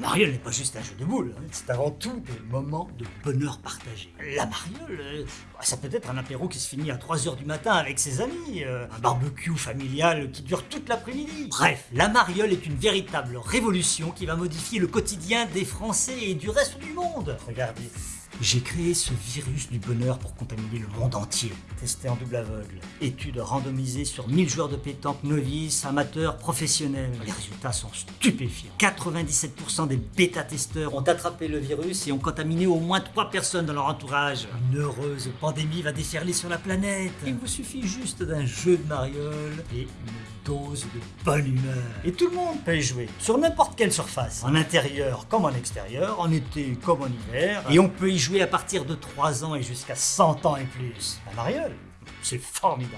La mariole n'est pas juste un jeu de boules, hein. c'est avant tout des moments de bonheur partagé. La mariole, euh, ça peut être un apéro qui se finit à 3h du matin avec ses amis, euh, un barbecue familial qui dure toute l'après-midi. Bref, la mariole est une véritable révolution qui va modifier le quotidien des Français et du reste du monde. Regardez. J'ai créé ce virus du bonheur pour contaminer le monde entier. Testé en double aveugle. Étude randomisée sur 1000 joueurs de pétanque novices, amateurs, professionnels. Les résultats sont stupéfiants. 97% des bêta-testeurs ont attrapé le virus et ont contaminé au moins 3 personnes dans leur entourage. Une heureuse pandémie va déferler sur la planète. Il vous suffit juste d'un jeu de mariole et une dose de bonne humeur. Et tout le monde peut y jouer, sur n'importe quelle surface. En intérieur comme en extérieur, en été comme en hiver. Et on peut y jouer à partir de 3 ans et jusqu'à 100 ans et plus. La mariole, c'est formidable.